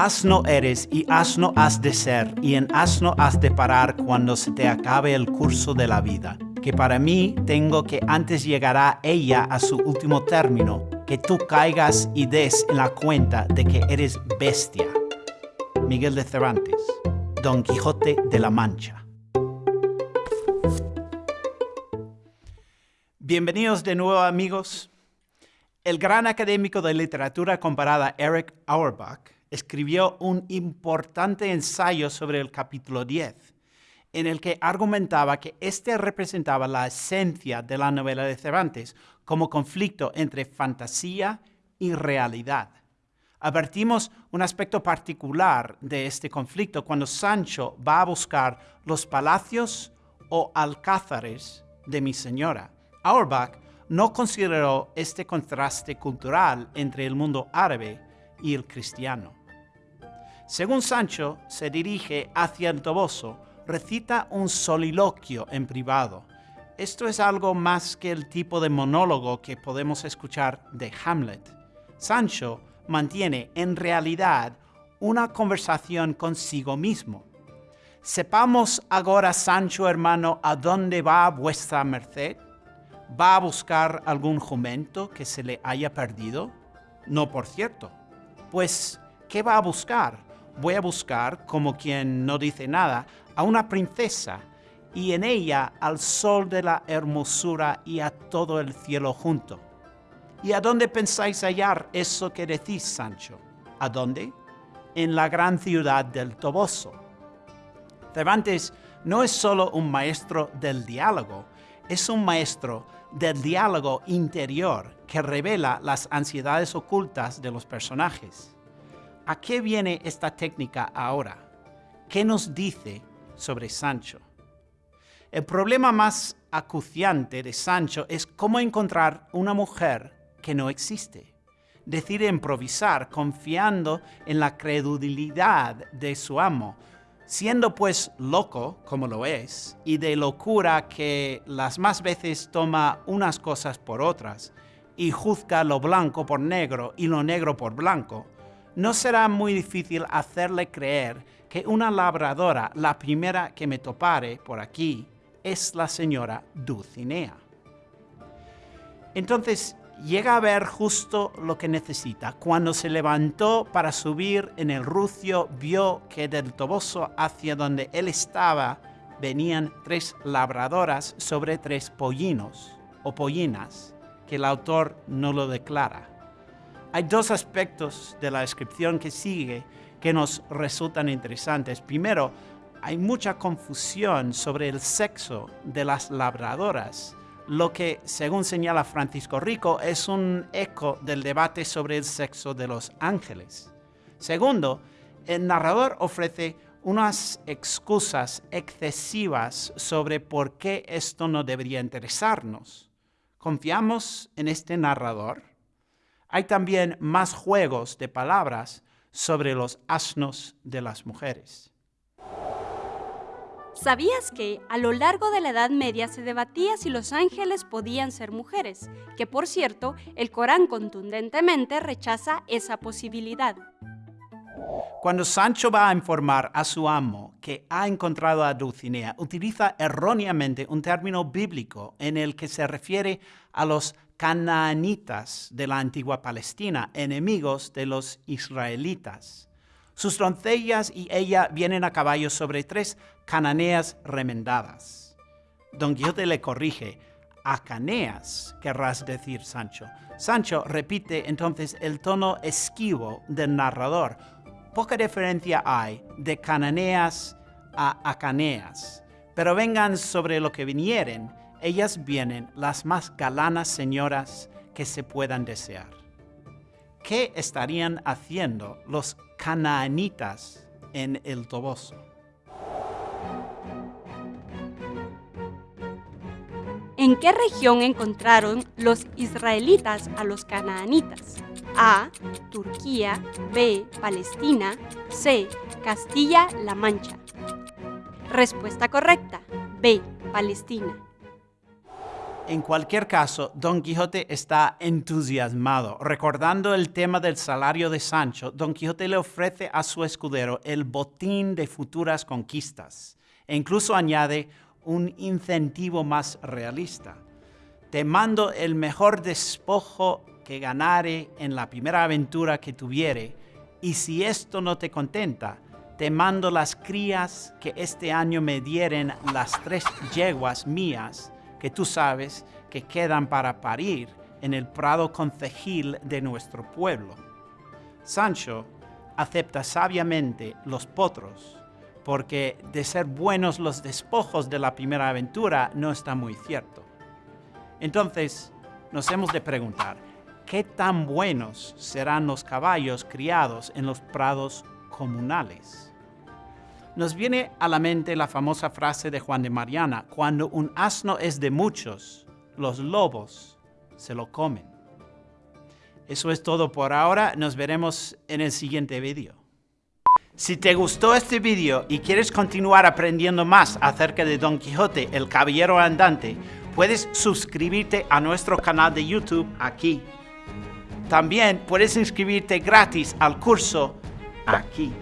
Asno eres y asno has de ser, y en asno has de parar cuando se te acabe el curso de la vida. Que para mí tengo que antes llegará ella a su último término, que tú caigas y des en la cuenta de que eres bestia. Miguel de Cervantes, Don Quijote de la Mancha. Bienvenidos de nuevo amigos. El gran académico de literatura comparada Eric Auerbach escribió un importante ensayo sobre el capítulo 10, en el que argumentaba que este representaba la esencia de la novela de Cervantes como conflicto entre fantasía y realidad. Advertimos un aspecto particular de este conflicto cuando Sancho va a buscar los palacios o alcázares de mi señora. Auerbach no consideró este contraste cultural entre el mundo árabe y el cristiano. Según Sancho, se dirige hacia el toboso, recita un soliloquio en privado. Esto es algo más que el tipo de monólogo que podemos escuchar de Hamlet. Sancho mantiene en realidad una conversación consigo mismo. Sepamos ahora, Sancho hermano, a dónde va vuestra merced. ¿Va a buscar algún jumento que se le haya perdido? No, por cierto. Pues, ¿qué va a buscar? Voy a buscar, como quien no dice nada, a una princesa y en ella al sol de la hermosura y a todo el cielo junto. ¿Y a dónde pensáis hallar eso que decís, Sancho? ¿A dónde? En la gran ciudad del Toboso. Cervantes no es solo un maestro del diálogo, es un maestro del diálogo interior que revela las ansiedades ocultas de los personajes. ¿A qué viene esta técnica ahora? ¿Qué nos dice sobre Sancho? El problema más acuciante de Sancho es cómo encontrar una mujer que no existe. Decide improvisar confiando en la credulidad de su amo, siendo pues loco, como lo es, y de locura que las más veces toma unas cosas por otras, y juzga lo blanco por negro y lo negro por blanco, no será muy difícil hacerle creer que una labradora, la primera que me topare por aquí, es la señora Dulcinea. Entonces llega a ver justo lo que necesita. Cuando se levantó para subir en el rucio, vio que del toboso hacia donde él estaba venían tres labradoras sobre tres pollinos o pollinas, que el autor no lo declara. Hay dos aspectos de la descripción que sigue que nos resultan interesantes. Primero, hay mucha confusión sobre el sexo de las labradoras, lo que, según señala Francisco Rico, es un eco del debate sobre el sexo de los ángeles. Segundo, el narrador ofrece unas excusas excesivas sobre por qué esto no debería interesarnos. ¿Confiamos en este narrador? Hay también más juegos de palabras sobre los asnos de las mujeres. ¿Sabías que a lo largo de la Edad Media se debatía si los ángeles podían ser mujeres? Que por cierto, el Corán contundentemente rechaza esa posibilidad. Cuando Sancho va a informar a su amo que ha encontrado a Dulcinea, utiliza erróneamente un término bíblico en el que se refiere a los canaanitas de la antigua Palestina, enemigos de los israelitas. Sus doncellas y ella vienen a caballo sobre tres cananeas remendadas. Don Quijote le corrige, acaneas, querrás decir Sancho. Sancho repite entonces el tono esquivo del narrador. Poca diferencia hay de cananeas a acaneas, pero vengan sobre lo que vinieren, ellas vienen las más galanas señoras que se puedan desear. ¿Qué estarían haciendo los canaanitas en el Toboso? ¿En qué región encontraron los israelitas a los canaanitas? A. Turquía. B. Palestina. C. Castilla-La Mancha. Respuesta correcta. B. Palestina. En cualquier caso, Don Quijote está entusiasmado. Recordando el tema del salario de Sancho, Don Quijote le ofrece a su escudero el botín de futuras conquistas e incluso añade un incentivo más realista. Te mando el mejor despojo que ganare en la primera aventura que tuviere, y si esto no te contenta, te mando las crías que este año me dieren las tres yeguas mías, que tú sabes que quedan para parir en el prado concejil de nuestro pueblo. Sancho acepta sabiamente los potros, porque de ser buenos los despojos de la primera aventura no está muy cierto. Entonces, nos hemos de preguntar, ¿qué tan buenos serán los caballos criados en los prados comunales? Nos viene a la mente la famosa frase de Juan de Mariana, cuando un asno es de muchos, los lobos se lo comen. Eso es todo por ahora, nos veremos en el siguiente vídeo. Si te gustó este vídeo y quieres continuar aprendiendo más acerca de Don Quijote, el Caballero Andante, puedes suscribirte a nuestro canal de YouTube aquí. También puedes inscribirte gratis al curso aquí.